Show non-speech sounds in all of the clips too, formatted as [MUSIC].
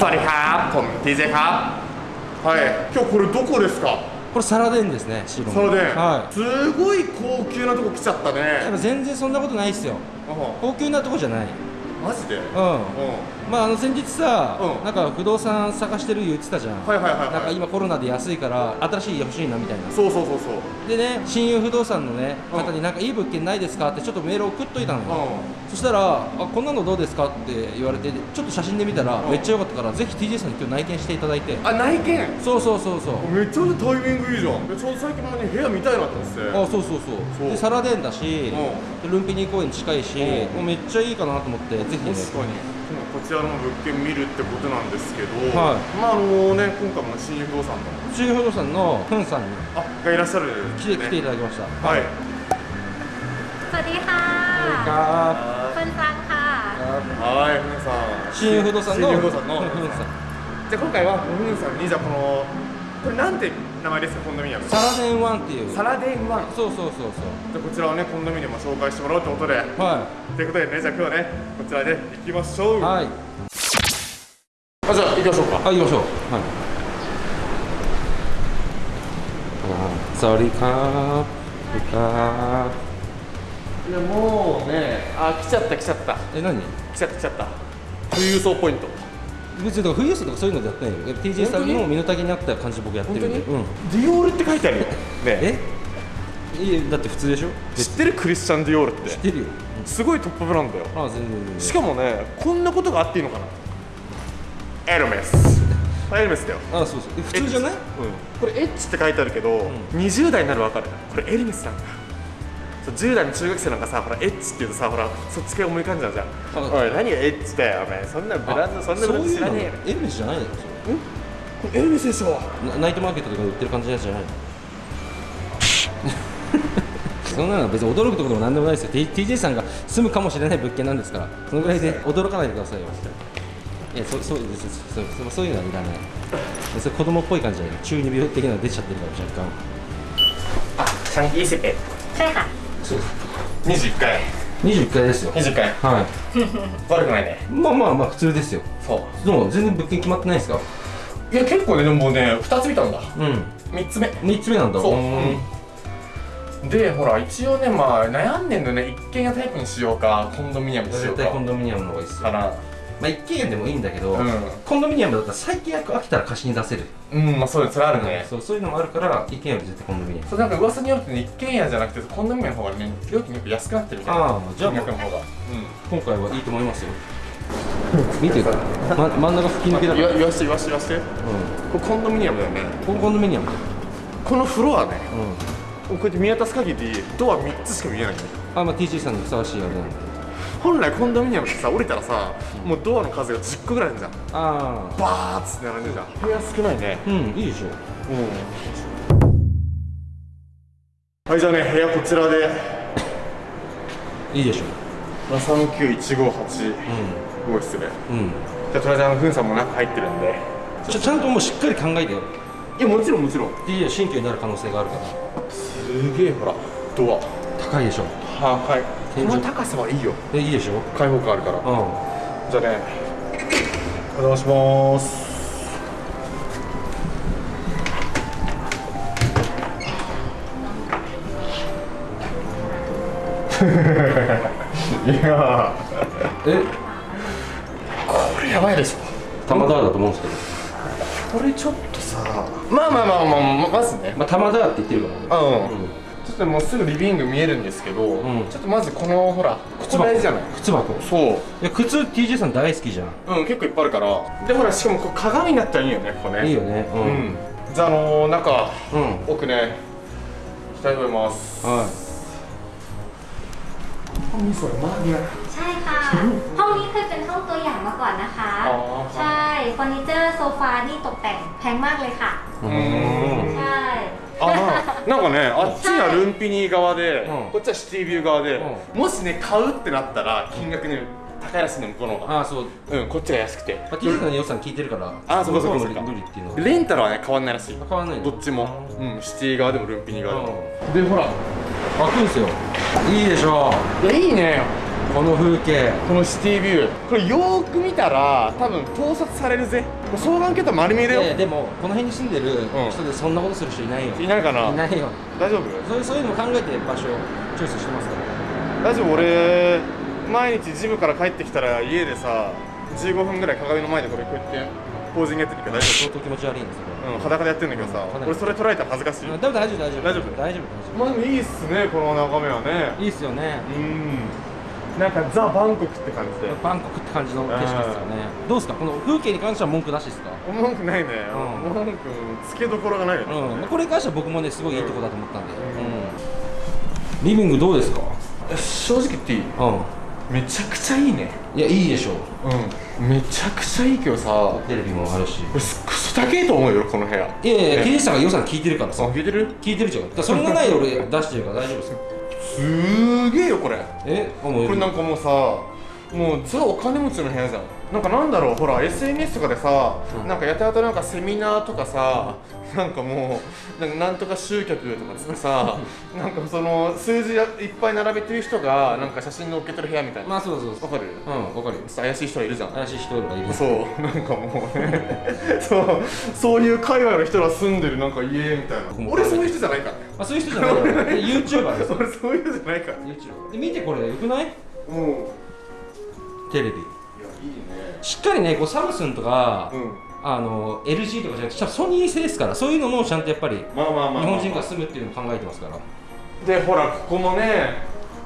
สวัสดีครับผม TJ ครับはい今日これどこですかこれサラデンですね白のそれで、はすごい高級なとこ来ちゃったいでねも全然そんなことないっすよあ高級なとこじゃないマジでうんうん まああの先日さ、うん。なんか不動産探してる言ってたじゃん、はいはいはいはい。なんか今コロナで安いから新しい家欲しいなみたいな。そうそうそうそう。でね親友不動産のねうん。方になんかいい物件ないですかってちょっとメール送っといたのよ、うそしたらあこんなのどうですかって言われてちょっと写真で見たらうん。めっちゃ良かったからぜひ TJ さんに今日内見していただいて。あ内見？そうそうそうそう。めっちゃタイミングいいじゃん。でちょうど最近もね部屋見たいなと思ってあそうそうそう。でサラデンだし、ルンピニー公園近いし、うん。もうめっちゃいいかなと思ってぜひね。確かにちらの物件見るってことなんですけど、はいまああのね今回も新友不動産の中不動産のフンさんにあがいらっしゃるんです来て,、来ていただきましたはいสวัสดีค่ะ か เฟิร์นซังค่ะ はいふんさん新友不動産の新友不動産のフンさんじゃあ今回はふんさんにじゃあこのこれなんて 名前ですかコンドミニアム。サラデンワンっていう。サラデンワン。そうそうそうそう。じゃあこちらをねコンドミニアムを紹介してもらおうということで。はということでねじゃあ今日はねこちらで行きましょう。いはい。あじゃあ行きましょうか。あ行きましょう。はい。あサワディーカー。いやもうねあ来ちゃった来ちゃった。ーえ何？来ちゃった来ちゃった。富裕層ポイント別に富裕層とかそういうのでやってないよ TJ さんの身の丈に合った感じで僕やってるんで。うん。ディオールって書いてあるよ。ねえ。いやだって普通でしょ？知ってるクリスチャン・ディオールっ知っててるよ。すごいトップブランドよ。あ全然全然。しかもねこんなことがあっていいのかな？エルメス。エルメスだよ、あそうそう。え普通じゃない？これエッチって書いてあるけど、20代になるわかる？これエルメスなんだ10代の中学生なんかさほらエッチっていうとさほらそっち系思い浮かんじゃうじゃん。おい何がエッチだよお前そんなブランドそんなブランド知らねえよ。エルメスじゃないの？これエルメスでしょ。ナイトマーケットとかで売ってる感じのやじゃない？の [LAUGHS] そんなの別に驚くところも何でもないですよ。TJ さんが住むかもしれない物件なんですから。そのぐらいで驚かないでくださいよ。いやそそうですそうそうそういうのはいらない。それ子供っぽい感じじゃない？中二病的なの出ちゃってるから若干。あシャンキーセペシャン。21回。21階ですよ。20回。は [LAUGHS] 悪くないね。いまあまあまあ普通ですよ。そう。でも全然物件決まってないですか？いや結構ねでもね2つ見たんだ。うん。3つ目。3つ目なんだ。そう。ーん。でほら一応ねまあ悩んでんのね一軒家タイプにしようかコンドミニアムにしよ絶うか。対コンドミニアムの方がいいっすよ。かなまあ一軒家でもいいんだけど、うん。コンドミニアムだったら最近飽きたら貸しに出せる、うんまあそうです。それあるね。そうそういうのもあるから一軒家より絶対コンドミニアム。そうなんか噂によるとね一軒家じゃなくてコンドミニアムの方がね料金よく安くなってるみたいな。ああじゃあ金額の方が。今回はいいと思いますよ。見てる？ま、真ん中吹き抜けだうんから、言わ言わして言わして言わして。うこれコンドミニアムだよね。ん、ここコンドミニアムだよ、このフロアね。うん、こうやって見渡す限りドア3つしか見えないあまあ TG さんにふさわしいあれなんで本来コンドミニアムってさ降りたらさもうドアの数が10個ぐらいあるじゃん。ああバーッつって並んでるじゃん。部屋少ないね。うん。いいでしょ。はいじゃあね部屋こちらで。いいでしょ。39158号室でうん。うん。じゃあとりあえずあのふんさんも中入ってるんで。ちゃちゃんともうしっかり考えてよ。いやもちろんもちろん。TG 新居になる可能性があるから。すげえほらドア高いでしょ。ははいこの高さはいいよ。えいいでしょ。開放感あるから。うん。じゃあねお邪魔します。いやえ？これやばいでしょ。玉田だと思うんですけど。これちょっとさ。まあまあまあまあまずね。まあ玉田って言ってるからうん、うんっともうすぐリビング見えるんですけど、んちょっとまずこのほら靴箱大事じゃない靴箱そういや靴 TJ さん大好きじゃんうん結構いっぱいあるからでほらしかもこう鏡になったらいいよねここねいいよねううんんじゃああのー、中うん奥ね行きたいと思いますは何それマニア ใช่ค่ะ ห้องนี้เคยเป็นห้องตัวอย่างมาก่อนนะคะ อ๋อครับ ใช่เฟอร์นิเจอร์โซฟานี่ตกแต่งแพงมากเลยค่ะ いうん ใช่ あなんかねあっちがルンピニー側で、うん。こっちはシティビュー側で、うもしね買うってなったら金額ね高いらしいの向こうの方がああそう。うんこっちが安くて、まあ TJ さんの予算聞いてるから。あそうかそうかそうか。レンタルはね変わんないらしい。変わんないのどっちも。うん。シティ側でもルンピニー側でも。うでほら開くんすよ。いいでしょいやいいねこの風景。このシティビュー。これよーく見たら多分盗撮されるぜ。双眼鏡と丸見えだよ、いやでもこの辺に住んでる人でそんなことする人いないよ、いないかな？いないよ。大丈夫？そういうそういうのも考えて場所をチョイスしてますから。大丈夫？俺毎日ジムから帰ってきたら家でさ15分ぐらい鏡の前でこれこうやってポージングやってるけど大丈相当気持ち悪いんですけど夫うん裸でやってんだけどさうん俺それ捉えたら恥ずかしい。うんでも大丈夫。大丈夫？大丈夫大丈夫。まあでもいいっすねこの眺めはね。いいっすよね。うんなんかザ・バンコクって感じで。バンコクって感じの景色ですよね。どうですか？この風景に関しては文句なしですか？文句ないね。うん。文句つけどころがないよね。うん。これに関しては僕もねすごいいいとこだと思ったんで、うん。リビングどうですか？正直言っていい？うん。めちゃくちゃいいね。いやいいでしょう。ん。めちゃくちゃいいけどさ。テレビもあるし。これすクソ高いと思うよこの部屋。いやいやいやね TJ さんが予算聞いてるからあさ聞いてる？聞いてるじゃん。それがないで俺出してるから大丈夫ですよすーげえよこれ。えこれなんかもうさもうザお金持ちの部屋じゃんなんかなんだろうほら SNS とかでさ、うん。なんかやたらとなんかセミナーとかさ、なんかもうなんかなんとか集客とかつってさなんかその数字いっぱい並べてる人がなんか写真載っけてる部屋みたいな。まあそうそうそう。わかる？うんわかるよ。ちょっと怪しい人がいるじゃん。怪しい人がいる。そうなんかもう。ね [LAUGHS] そうそういう海外の人が住んでるなんか家みたいな。俺そういう人じゃないから。ねまあそういう人じゃないよ。[LAUGHS] YouTuber です俺そういう人じゃないから。YouTuber で見てこれよくない？もうテレビしっかりねこうサムスンとか、うん。あの LG とかじゃなくてソニー製ですからそういうのもちゃんとやっぱりまあまあまあまあ、日本人が住むっていうのを考えてますから。でほらここもね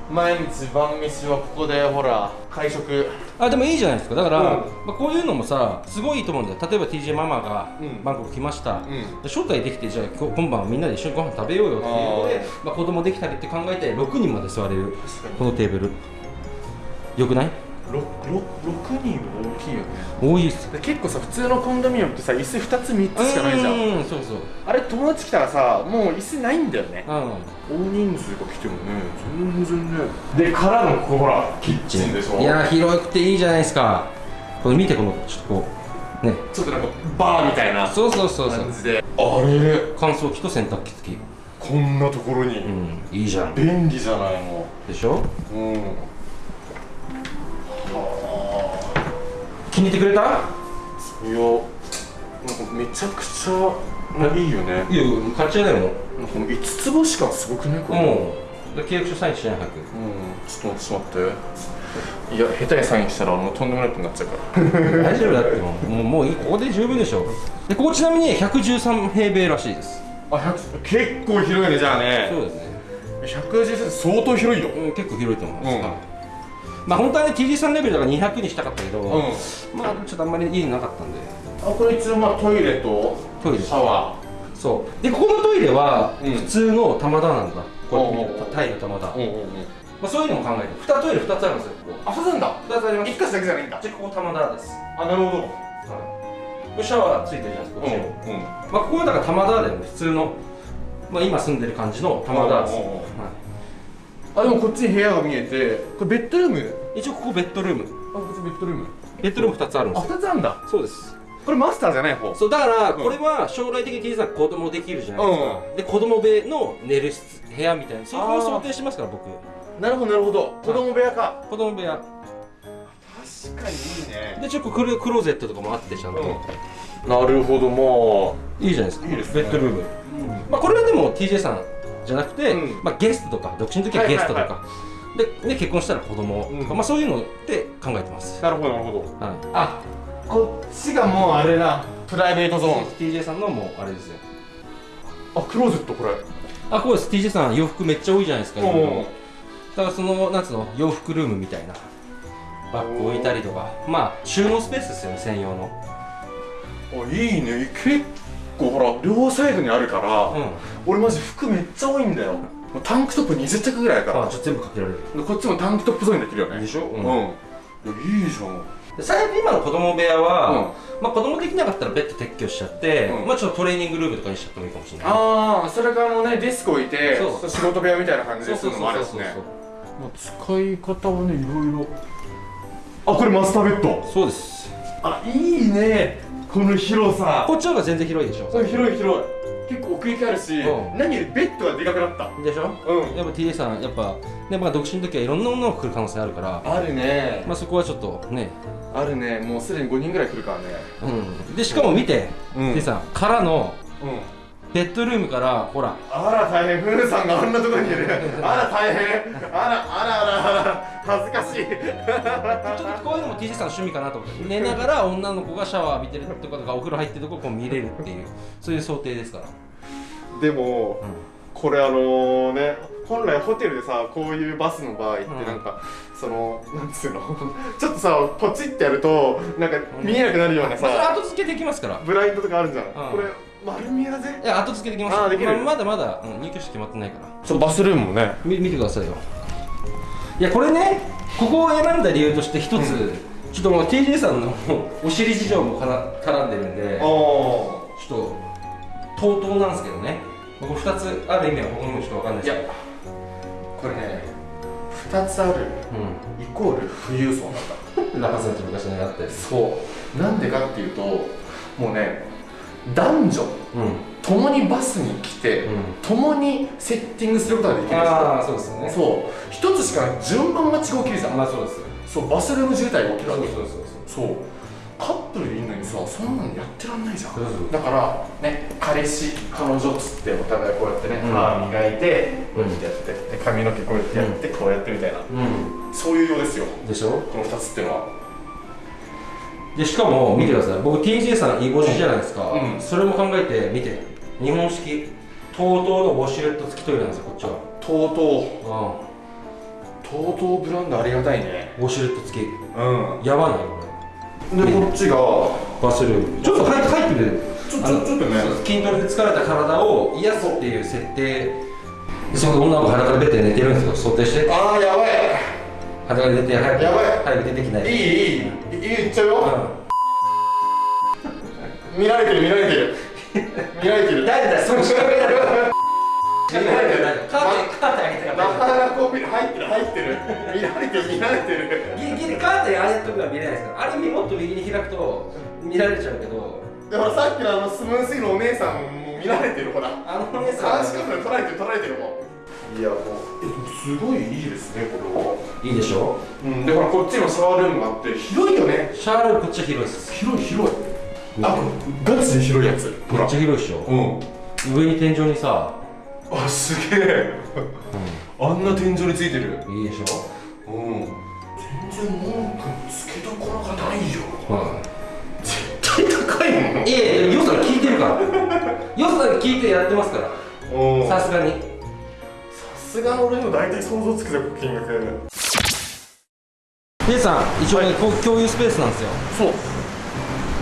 毎日晩飯はここでほら会食。あでもいいじゃないですか。だから、うん。まあ、こういうのもさすごいいいと思うんだよ。例えば TJ ママがうん。バンコク来ました、ん。で招待できてじゃあ今日今晩はみんなで一緒にご飯食べようよっていうのでまあ、子供できたりって考えて6人まで座れるこのテーブル。よくない？6, 6, 6人は大きいよね。多いっす。で結構さ普通のコンドミニアムってさ椅子2つ3つしかないじゃん。うんそうそう。あれ友達来たらさもう椅子ないんだよね。うん。大人数が来てもね全然ねでからのここほらキッチンでしょ？いや広くていいじゃないですか。これ見てこのちょっとこうね。ちょっとなんかバーみたいなそうそうそうそう。感じで。あれ？乾燥機と洗濯機。付きこんなところに。うんいいじゃん。便利じゃないのでしょ？うん気に入ってくれた？いやなんかめちゃくちゃいいよね。いや買っちゃいないもんなんかこの5つ星感すごくねこれ。うん。で契約書サインしない早くうん。ちょっと待っていや下手にサインしたらもうとんでもないことになっちゃうから。[LAUGHS] 大丈夫だってもう。もういい。ここで十分でしょ。でここちなみに113平米らしいです。あ100結構広いねじゃあね。そうですね、110相当広いよ。うん、結構広いと思います、うん。はいまあ本当はね TG さんレベルだから200にしたかったけど、うん。まあちょっとあんまり家になかったんで。あこれ一応まあトイレとトイレ。シャワそう。でここのトイレはうん。普通の玉田なんだ、これおうおうおうタイの玉田、ーうんうんうん。まあ、そういうのも考えて2トイレ2つあるんですよここ。あそうなんだ2つあります。一箇所だけじゃないんだ。でここ玉田です。あなるほど。はい。これシャワーついてるじゃないですかこっち。にも、うんうん。まあここはだから玉田でも普通の。まあ今住んでる感じの玉田です、はあでもこっちに部屋が見えてこれベッドルーム？い、一応ここベッドルーム。あこっちベッドルーム。ベッドルーム2つあるんであすよ。二つあんだ。そうです。これマスターじゃない方？そうだからうん。これは将来的に T さん子供できるじゃないですか、で子供部屋の寝る室部屋みたいな。そこを想定してますから僕。なるほどなるほど。子供部屋か。子供部屋。確かにいいね。でちょっとクロクローゼットとかもあってちゃんと、なるほどまいいじゃないですか。いいですね。ベッドルーム、まあこれはでも TJ さんじゃなくて、うん。まあ、ゲストとか独身の時はゲストとか、はいはでね、結婚したら子供とか、うん。まあ、そういうので考えてます、なるほどなるほど。はい、あこっちがもうあれだ。プライベートゾーン。TJ さんのもうあれですよ。あクローゼットこれ。あこうです。TJ さん洋服めっちゃ多いじゃないですかだからそのなんつうの洋服ルームみたいな。バッグ置いたりとか。まあ収納スペースですよね専用の。あいいね。結構ほら両サイドにあるから、うん。俺マジ服めっちゃ多いんだよ。タンクトップ20着ぐらいから。あちょっと全部かけられる。でこっちもタンクトップゾーンにできるよね。でしょ、うん。うん、いやいいじゃん。で最悪今の子供部屋は、まあ子供できなかったらベッド撤去しちゃって、うん。まあちょっとトレーニングルームとかにしちゃってもいいかもしれない。ああそれからあのねデスク置いてそう仕事部屋みたいな感じそうでするのもあるしねそう。まあ使い方はねいろいろあこれマスターベッドそうですあいいねこの広さ。こっちの方が全然広いでしょ。広い広い。結構奥行きあるし、うん。何よりベッドがでかくなった。でしょ？うん。やっぱ TJ さんやっぱねまあ独身の時はいろんな女の子来る可能性あるから。あるね。まあそこはちょっとね。あるね。もうすでに5人ぐらい来るからね。うん。でしかも見て、うん。TJ さんからのうんベッドルームからほら。あら大変、ふーさんがあんなところにいる。[LAUGHS] あら大変。あらあらあらあら、恥ずかしい。ちょっとこういうのも TJ さんの趣味かなと思って。寝ながら女の子がシャワー浴びてるとかとかお風呂入ってるとここう見れるっていうそういう想定ですから。でも、これあのね、本来ホテルでさ、こういうバスの場合ってうん。なんか、その、なんつうの、[LAUGHS] ちょっとさ、ポチってやると、なんか見えなくなるようなまあそれさ、後付けできますから。ブラインドとかあるじゃん。ん。これ、丸見えだぜい。や後付けできますあーできるまあまだまだ、うん、入居者決まってないからそう、バスルームもね。み見てくださいよいやこれねここを選んだ理由として一つ、ちょっともう TJ さんのお尻事情もかな絡んでるんでああ。ちょっと TOTO なんですけどね僕2つある意味は僕にもちょっと分かんないですけど、これね、二つある。イコール富裕層なんだ。うん、ラパさんち昔のやったやつそうなんでかっていうともうね男女うん。共にバスに来て、うん。共にセッティングすることができるんですよ。ああそうですよね。そう。一つしか順番待ちが起きるじゃん、まあそうですそうバスルーム渋滞が起きるわけ。そうそうそうそう。カップルでいいのにさそんなのやってらんないじゃん。そうそう。だからね彼氏彼女っつってお互いこうやってね、うん。歯磨いてこうん。うやってやって、で髪の毛こうやってやって、こうやってみたいな。うん。そういうようですよ。でしょ？この2つっていうのはでしかも見てください。僕 TJ さんいい帽子じゃないですか、うん。それも考えて見て。日本式。TOTO のウォシュレット付きトイレなんですよこっちは。とうとううとうとうブランドありがたいね。んウォシュレット付き。うん。やばないこでこっちが。れバスルーム。ちょっと入って入ってる？ちょちょちょっとね。筋トレで疲れた体を癒すっていう設定。でそこで女の子裸でベッドで寝てるんですよ。想定して。ああやばい裸で寝て早くやばい。早く出てきないいいいいいい言っちゃうよ、見られてる見られてる。見られてる。誰だよその仕掛けだよ見られてる。カーテンカーテン開けてなかなかこう入ってる入ってる。見られてる見られてる。ギリギリカーテンあれとかは見れないですからあれもっと右に開くと見られちゃうけど。でほらさっきのあのスムースイのお姉さんも見られてるほら。あのお姉さん監視カメラ撮られてる撮られてるもんいやもうえすごいいいですねこれは。いいでしょう。んでほらこっちにもシャワールームがあって広いよね。シャワールームこっちは広いです。広い広い。あガチで広いやつ。ほめらっちゃ広いでしょ。うん。上に天井にさ。あすげえ。あんな天井についてる。いいでしょ。うん。全然文句のつけどころがないよ。は絶対高いもん。いいやいやよさ聞いてるから。よさ聞いてやってますから。うん。さすがに。さすがの俺も大体想像つくぜ金額レイさん一応ね、こう共有スペースなんですよ。そう。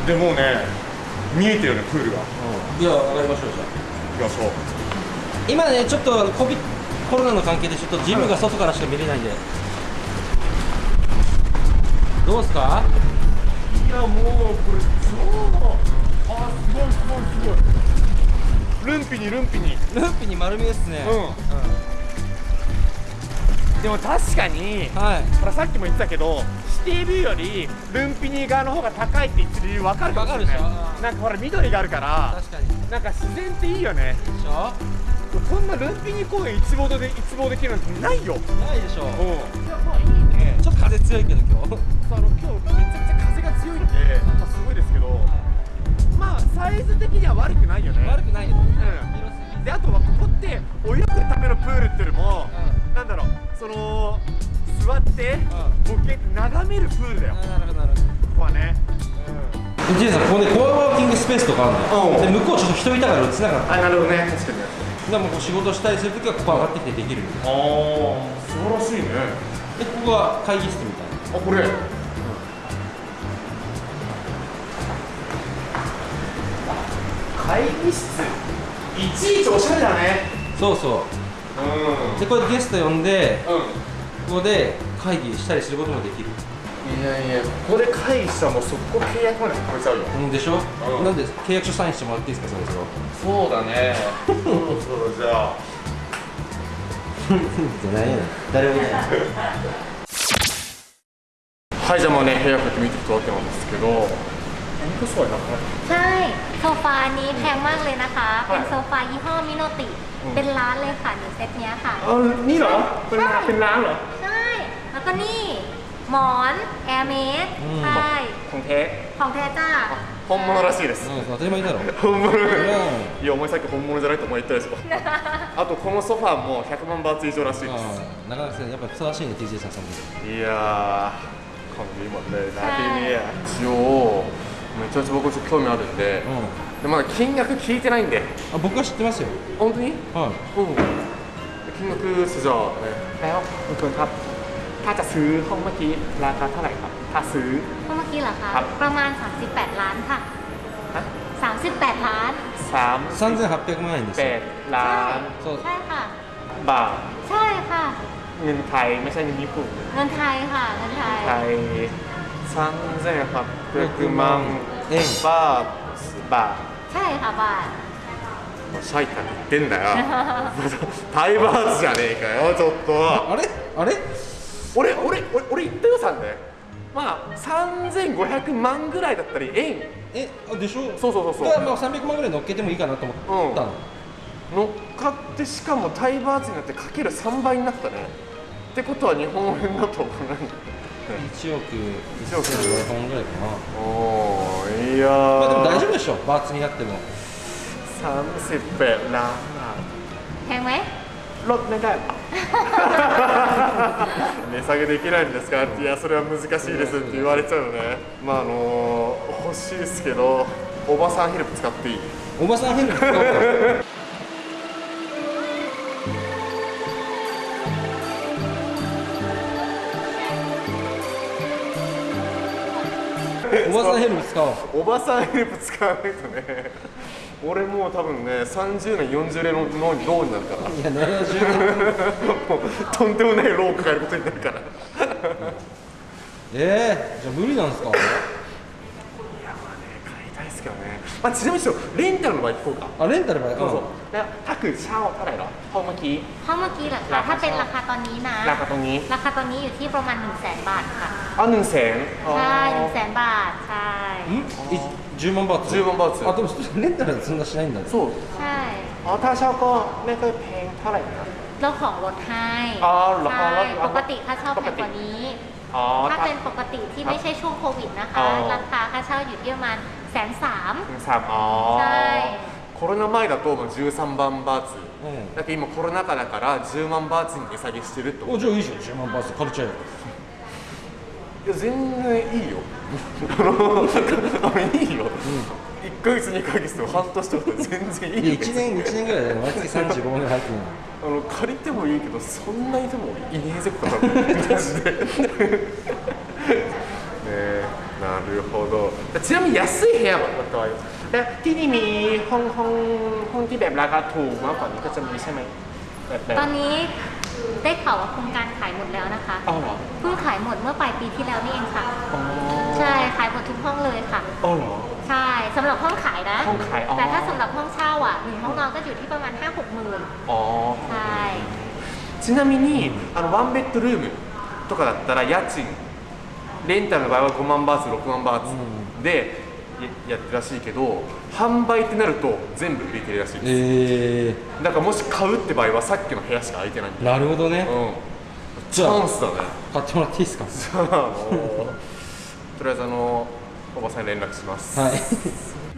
でもうね見えてるよねプールが。いや上がりましょうじゃあ。行きましょう。今ねちょっとコビコロナの関係でちょっとジムが外からしか見れないんで。どうですか？いやもうこれ超あすごいすごいすごい。ルンピにルンピに。ルーピに丸見えっすね。うん、でも確かにはい。ほらさっきも言ってたけどシティビューよりルンピニ側の方が高いって言ってる理由分かるかもしれない。なんかほら緑があるから確かに。でなんか自然っていいよね。しょ？こんなルンピニ公園一望で一望できるなんてないよ。ないでしょ。うん。いやまあいいね。ちょっと風強いけど今日。あの今日めちゃくちゃ風が強いんで、まあ、すごいですけどまあサイズ的には悪くないよね。悪くないようん。であとはここって泳ぐためのプールっていうよりも、なんだろう。その座ってボケ眺めるプールだよ。こなるほどなるほど。こはね。ジェイさん。ここねコアワーキングスペースとかあるのよ。うん。で向こうちょっと人いたから映せなかった。あなるほどね。確かにでもこう仕事したりするときはここ上がってきてできる。ああ素晴らしいね。でここが会議室みたいな。あこれ、会議室。いちいちおしゃれだね。そうそううでこれゲスト呼んでんうんここで会議したりすることもできるいやいやここで会議したらもう速攻契約まで超えちゃうようんでしょ、うんなんで契約書サインしてもらっていいですかそろそろそうだねそろそろじゃあ[LAUGHS] じゃないや誰もいないはいじゃあまあね部屋こうやって見ていくわけなんですけど本当そうやなใช่ โซฟานี้แพงมากเลยนะคะ เป็นโซฟายี่ห้อมิโนติ เป็นร้านเลยค่ะหนึ่งเซตเนี้ยค่ะ เออนี่เหรอ เป็นร้านเป็นร้านเหรอ ใช่ แล้วก็นี่ หมอนแอร์เมส อืม ใช่ ของแท้ ของแท้จ้า 本物らしいですうん当たり前だろ本物ういやお前さっき本物じゃないとお前言ったでしょあとこのソファーも100万バーツ以上らしいですあなかなかやっぱふさわしいね TJ さんさんもいやー感じいいもんねなきに一応めちゃめちゃ僕ちょっと興味あるんでうん でまだ金額聞いてないんであ僕は知ってますよ本当にはいうん金額สุดยอดเลยแล้วคุณเฟิร์นครับ ถ้าจะซื้อห้องเมื่อกี้ราคาเท่าไหร่ครับ ถ้าซื้อ เมื่อกี้เหรอคะ ครับ ประมาณ 38 ล้านค่ะ ฮะ 38 ล้าน สาม 3800万円です แป よ ดล้าน そう ใช่ค่ะ บาท ใช่ค่ะ เงินไทยไม่ใช่เงินญี่ปุ่น เงินไทยค่ะ เงินไทย ไทย3800万円バーツบาท ใช่ค่ะบาท シャイタン言ってんだよ[LAUGHS] タイバーツじゃねえかよちょっとあれあれ俺俺俺俺言ったよさんでまあ3500万ぐらいだったり円えあでしょそうそうそうそうだからまあ300万ぐらい乗っけてもいいかなと思ったの、乗っかってしかもタイバーツになってかける3倍になったねってことは日本円だと 1億1億1500万ぐらいかなおおいやーまあでも大丈夫でしょバーツになっても38ล้าน แพงไหม ลดไม่ได้ 値下げできないんですかっていやそれは難しいですって言われちゃうよねまああの欲しいですけどおばさんヘルプ使っていいおばさん変な使うからおば さんヘルプ使おう。おばさんヘルプ使わないとね。俺もう多分ね30年40年の脳に脳になるから。いや70万もうとんでもない労を抱えることになるから。えー、じゃあ無理なんですか？まあ、ちなみにちょっとレンタルの場合聞こうかあレンタルばそうそうแล้วถ้าคือเช่าเท่าไหร่หรอห้องเมื่อกี้ ห้องเมื่อกี้เหรอ รา คะ คา ถ้าเป็นราคาตอนนี้นะ ราคาตรงนี้ ราคาตอนนี้อยู่ที่ประมาณ 1 0 0 0 0แบาทค่ะ あหนึ่งแสน ใช่1 0 0 0 0 0 บาท ใช่ んい10万バーツ10万バーツあでもレンタルはそんなしないんだねそう ใช่ อ๋อถ้าเช่าก็ไม่ค่อยแพงเท่าไหร่นะ เราของลดให้ อ๋อเหรอ ใช่ อ๋อ ปกติค่าเช่า ป แพ ก ง ติ กว่านี้ อ๋อ ถ้า ถ้า เป็นปกติที่ไม่ใช่ช่วงโควิดนะคะ อ๋อ ราคาค่าเช่าอยู่ที่ประมาณแ สนสาม สามอ๋อ ใช่ コロナ前だともう13万バーツ、うんだけど今コロナ禍だから10万バーツに値下げしてるってことおじゃあいいじゃん10万バーツ借りちゃえよいや全然いいよ[LAUGHS] あのあいいよ、1ヶ月2ヶ月でも半年とかで全然いいよいや1年1年ぐらいで毎月35万ぐらい入ってるのあの借りてもいいけどそんなにでもいねえぜこれマジでねえ なるほどちなみに安い部屋はตัวแต่ที่นี่มีห้องห้องห้องที่แบบราคาถูกมากกว่านี้ก็จะมีใช่ไหมแบบแบบ ตอนนี้ได้ข่าวว่าโครงการขายหมดแล้วนะคะ อ้าวเหรอ เพิ่งขายหมดเมื่อปลายปีที่แล้วนี่เองค่ะ อ๋อ ใช่ ขายหมดทุกห้องเลยค่ะ อ๋อเหรอ ใช่สำหรับห้องขายนะ ห้องขายอ๋อ แต่ถ้าสำหรับห้องเช่าอ่ะหนึ่งห้องนอนก็อยู่ที่ประมาณ 5 6หมื่น อ๋อ ใช่ ちなみにあのワンベッドルームとかだったら家賃 レンタルの場合は5万バーツ6万バーツでややってるらしいけど販売ってなると全部売り切れらしいです。えだからもし買うって場合はさっきの部屋しか空いてないんー、だなるほどね。うん。チャンスだね。買ってもらっていいですか？[LAUGHS] じゃああのとりあえずあのおばさんに連絡します。はい [LAUGHS]